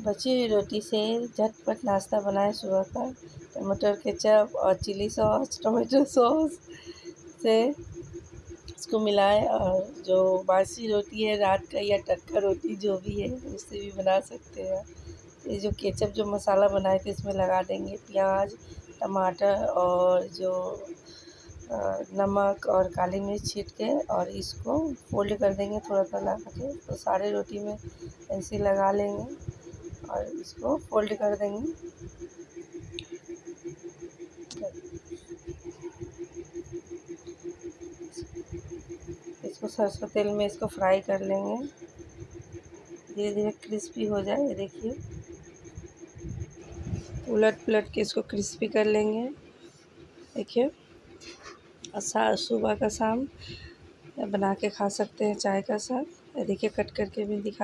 बची हुई रोटी से झटपट नाश्ता बनाए सुबह का। टमाटर केचप और चिली सॉस, टोमेटो सॉस से इसको मिलाएँ और जो बासी रोटी है, रात का या टटका रोटी जो भी है, उससे भी बना सकते हैं। ये जो केचप, जो मसाला बनाए थे, इसमें लगा देंगे प्याज, टमाटर और जो नमक और काली मिर्च छीट के और इसको फोल्ड कर देंगे थोड़ा सा लगा के। तो सारे रोटी में ऐसे लगा लेंगे। और इसको फोल्ड कर देंगे। इसको सरसों तेल में इसको फ्राई कर लेंगे। धीरे धीरे क्रिस्पी हो जाए, ये देखिए। उलट पुलट के इसको क्रिस्पी कर लेंगे। देखिए और सुबह का शाम बना के खा सकते हैं चाय का साथ। देखिए, कट करके भी दिखा